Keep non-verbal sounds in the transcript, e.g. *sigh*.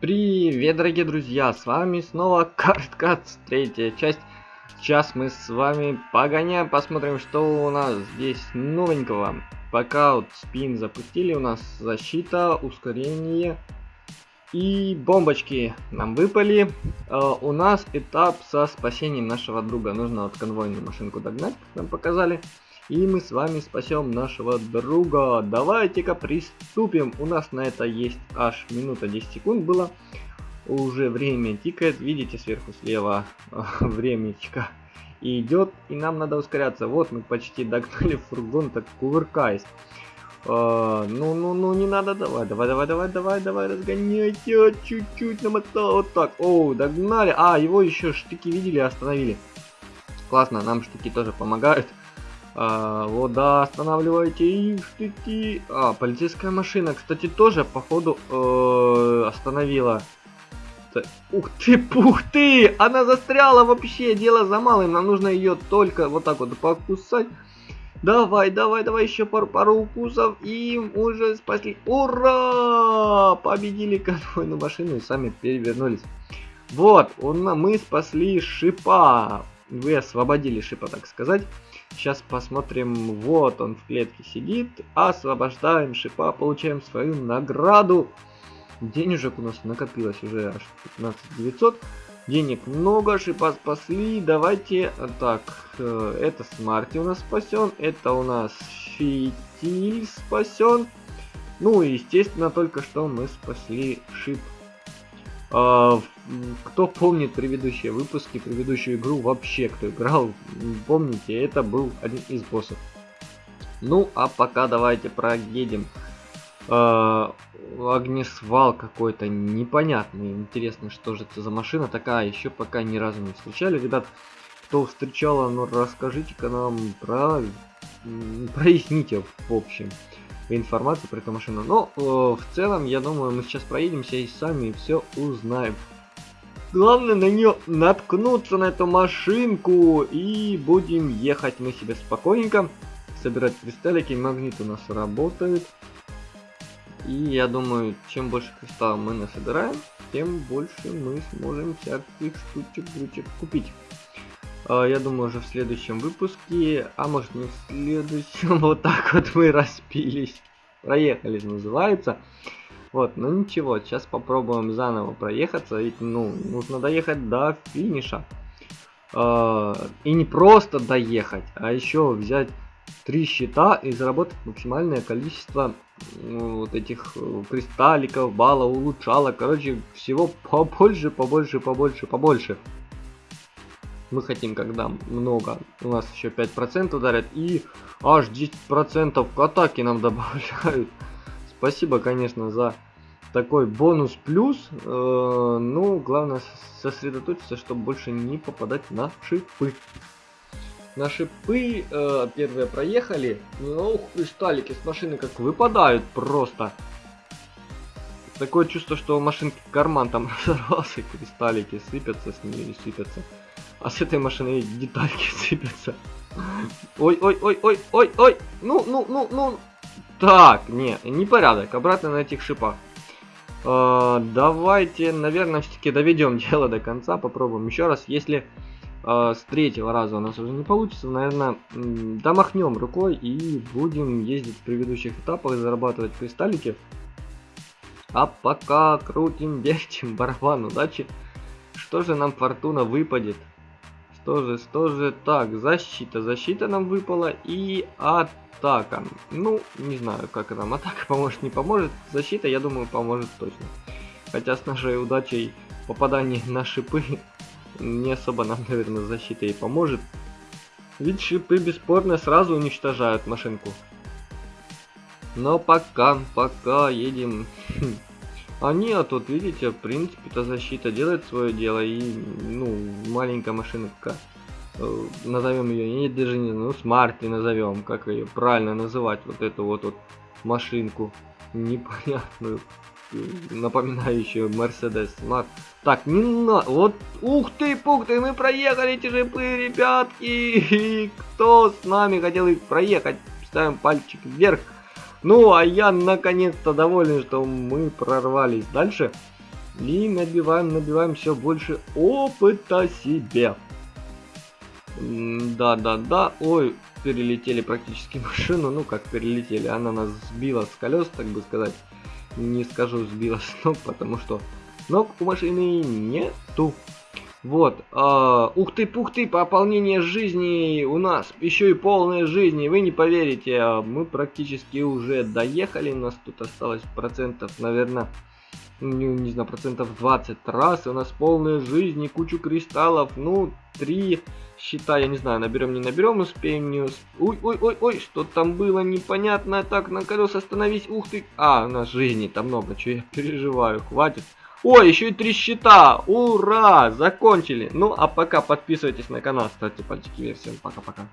Привет, дорогие друзья, с вами снова Карткац, третья часть. Сейчас мы с вами погоняем, посмотрим, что у нас здесь новенького. Пока вот спин запустили, у нас защита, ускорение и бомбочки нам выпали. Uh, у нас этап со спасением нашего друга. Нужно вот конвойную машинку догнать, как нам показали. И мы с вами спасем нашего друга. Давайте-ка приступим. У нас на это есть аж минута 10 секунд было. Уже время тикает. Видите сверху слева *laughs* времечко идет. И нам надо ускоряться. Вот мы почти догнали фургон, так кувыркаясь. А, ну, ну, ну, не надо, давай, давай, давай, давай, давай, давай, разгоняйте, чуть-чуть намотал, вот так, оу, догнали, а, его еще штыки видели, остановили, классно, нам штыки тоже помогают, а, вот, да, останавливайте их, штыки. А, полицейская машина, кстати, тоже, походу, э, остановила. Ух ты, пух ты! Она застряла вообще, дело за малым. Нам нужно ее только вот так вот покусать. Давай, давай, давай, еще пару, пару укусов. И уже спасли. Ура! Победили конвойную машину и сами перевернулись. Вот, он, мы спасли шипа. Вы освободили шипа, так сказать. Сейчас посмотрим. Вот он в клетке сидит. Освобождаем шипа. Получаем свою награду. Денежек у нас накопилось уже аж 15 900. Денег много, шипа спасли. Давайте, так, э, это Смарти у нас спасен. Это у нас Фитиль спасен. Ну и, естественно, только что мы спасли шип. А, кто помнит предыдущие выпуски, предыдущую игру вообще, кто играл, помните, это был один из боссов. Ну, а пока давайте проедем. Э, огнесвал какой-то непонятный. Интересно, что же это за машина такая. Еще пока ни разу не встречали. Ребят, кто встречала, ну расскажите-ка нам про... *laughs* Проясните, в общем, информацию про эту машину. Но э, в целом, я думаю, мы сейчас проедемся и сами все узнаем. Главное на нее наткнуться, на эту машинку. И будем ехать мы себе спокойненько. Собирать кристаллики. Магнит у нас работает. И я думаю, чем больше кристаллов мы насобираем, тем больше мы сможем всяких штучек, штучек купить. А, я думаю, уже в следующем выпуске, а может не в следующем, *laughs* вот так вот мы распились. Проехали, называется. Вот, ну ничего, сейчас попробуем заново проехаться, ведь, ну, нужно доехать до финиша. А, и не просто доехать, а еще взять три щита и заработать максимальное количество вот этих э, кристалликов, баллов, улучшалок. Короче, всего побольше, побольше, побольше, побольше. Мы хотим, когда много, у нас еще 5% ударят, и аж 10% к атаке нам *laughs* добавляют. Спасибо, конечно, за такой бонус плюс. Э, ну, главное сосредоточиться, чтобы больше не попадать на шипы. На шипы э, первые проехали. Ну, ух, кристаллики с машины как выпадают просто. Такое чувство, что у машинки карман там *laughs* разорвался, кристаллики сыпятся с нее и сыпятся. А с этой машины детальки *laughs* сыпятся. Ой, ой, ой, ой, ой, ой. Ну, ну, ну, ну. Так, не, непорядок. Обратно на этих шипах. Э, давайте, наверное, все-таки доведем *laughs* дело до конца. Попробуем еще раз. Если э, с третьего раза у нас уже не получится, наверное, домахнем рукой и будем ездить в предыдущих этапах, зарабатывать кристаллики. А пока крутим, *laughs* вертим барабан удачи. Что же нам фортуна выпадет? Что же, что же, так, защита, защита нам выпала и атака. Ну, не знаю, как нам атака *laughs* поможет, не поможет. Защита, я думаю, поможет точно. Хотя с нашей удачей попадание на шипы не особо нам, наверное, защита и поможет. Ведь шипы бесспорно сразу уничтожают машинку. Но пока, пока едем. А нет, тут видите, в принципе-то защита делает свое дело и, ну, маленькая машинка, э, назовем ее, я даже не ну, смарти назовем, как ее правильно называть, вот эту вот, вот машинку непонятную напоминающую Mercedes Smart. Так, не на... Вот, ух ты, пух ты, мы проехали эти жипы, ребятки. *laughs* Кто с нами хотел их проехать? Ставим пальчик вверх. Ну, а я наконец-то доволен, что мы прорвались дальше. И набиваем, набиваем все больше опыта себе. Да-да-да. Ой, перелетели практически *laughs* машину. Ну, как перелетели. Она нас сбила с колес, так бы сказать. Не скажу сбила с ног, потому что ног у машины нету. Вот. Э, ух ты, пух ты, пополнение жизни у нас. Еще и полная жизни. Вы не поверите, а мы практически уже доехали. У нас тут осталось процентов, наверное, не, не знаю, процентов 20 раз. У нас полная жизнь, кучу кристаллов. Ну, три счета, я не знаю, наберем, не наберем, успеем, не успеем. Ой, ой, ой, ой, что там было непонятно. Так, на колес остановись. Ух ты. А, у нас жизни там много, что я переживаю, хватит. Ой, еще и три счета! Ура! Закончили! Ну, а пока подписывайтесь на канал, ставьте пальчики вверх. Всем пока-пока.